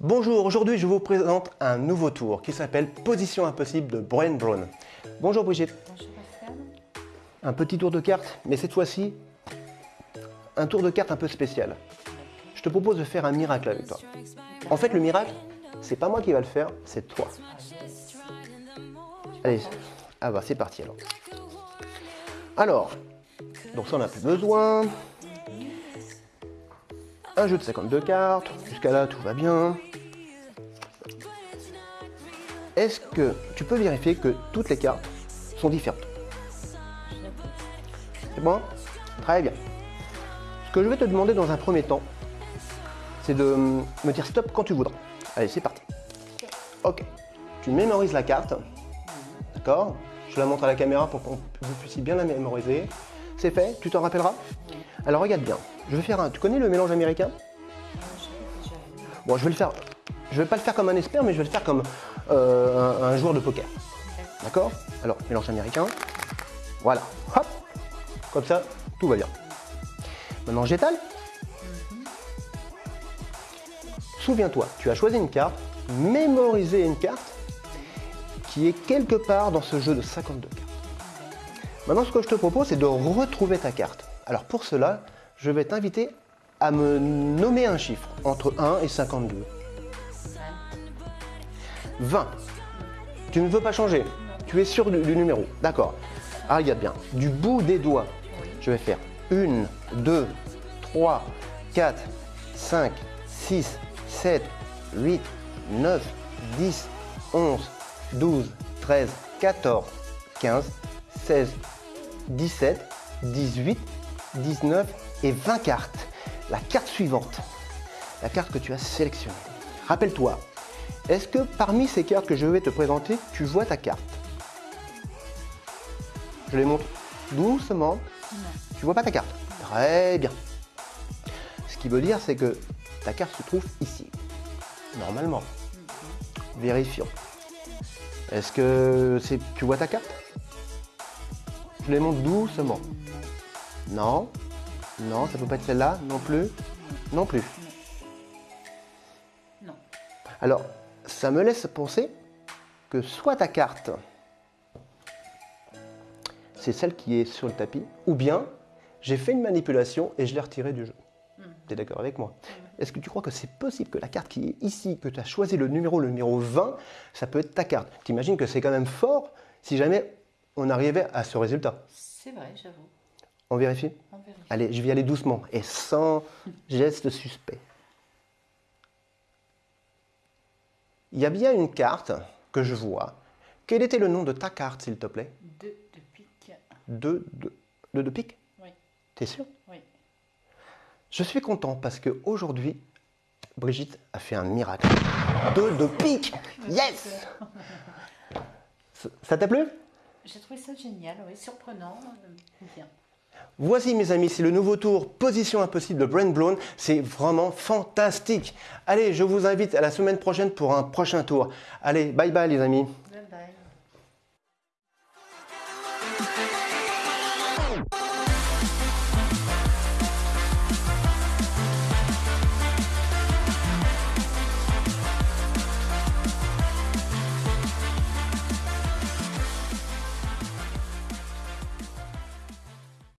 Bonjour, aujourd'hui je vous présente un nouveau tour qui s'appelle Position impossible de Brian Brown. Bonjour Brigitte. Bonjour Pascal. Un petit tour de cartes, mais cette fois-ci, un tour de cartes un peu spécial. Je te propose de faire un miracle avec toi. En fait, le miracle, c'est pas moi qui va le faire, c'est toi. Allez, ah bah c'est parti alors. Alors, donc ça on n'a plus besoin. Un jeu de 52 cartes, jusqu'à là tout va bien. Est-ce que tu peux vérifier que toutes les cartes sont différentes C'est bon? Très bien. Ce que je vais te demander dans un premier temps, c'est de me dire stop quand tu voudras. Allez, c'est parti. Ok. Tu mémorises la carte. D'accord? Je la montre à la caméra pour que vous puissiez bien la mémoriser. C'est fait Tu t'en rappelleras Alors regarde bien. Je vais faire un... Tu connais le mélange américain Bon, je vais le faire... Je vais pas le faire comme un expert, mais je vais le faire comme euh, un, joueur de poker. D'accord Alors, mélange américain. Voilà. Hop Comme ça, tout va bien. Maintenant, j'étale. Souviens-toi, tu as choisi une carte, mémorisé une carte qui est quelque part dans ce jeu de 52 cartes. Maintenant, ce que je te propose, c'est de retrouver ta carte. Alors pour cela, je vais t'inviter à me nommer un chiffre entre 1 et 52. 20. Tu ne veux pas changer Tu es sûr du, numéro D'accord. Ah, regarde bien. Du bout des doigts, je vais faire 1, 2, 3, 4, 5, 6, 7, 8, 9, 10, 11, 12, 13, 14, 15, 16, 17, 18, 19 et 20 cartes. La carte suivante, la carte que tu as sélectionnée. Rappelle-toi, est-ce que parmi ces cartes que je vais te présenter, tu vois ta carte? Je les montre doucement. Non. Tu vois pas ta carte? Très bien. Ce qui veut dire, c'est que ta carte se trouve ici. Normalement. Vérifions. Est-ce que tu vois ta carte? Je les montre doucement. Non. Non, ça peut pas être celle-là non plus. Non plus. Non. Alors, ça me laisse penser que soit ta carte, c'est celle qui est sur le tapis, ou bien j'ai fait une manipulation et je l'ai retirée du jeu. Hmm. Tu es d'accord avec moi? Est-ce que tu crois que c'est possible que la carte qui est ici, que tu as choisi le numéro, le numéro 20, ça peut être ta carte? T'imagines que c'est quand même fort si jamais on arrivait à ce résultat C'est vrai, j'avoue. On vérifie? On vérifie. Allez, je vais aller doucement et sans geste suspect. Il y a bien une carte que je vois. Quel était le nom de ta carte, s'il te plaît? Deux de pique. Deux de, deux de pique? Oui. T'es sûr? Oui. Je suis content parce qu'aujourd'hui, Brigitte a fait un miracle. Deux de pique Yes Ça t'a plu? J'ai trouvé ça génial, oui, surprenant, euh, bien. Voici mes amis, c'est le nouveau tour Position Impossible de Brent Blown. C'est vraiment fantastique. Allez, je vous invite à la semaine prochaine pour un prochain tour. Allez, bye bye les amis.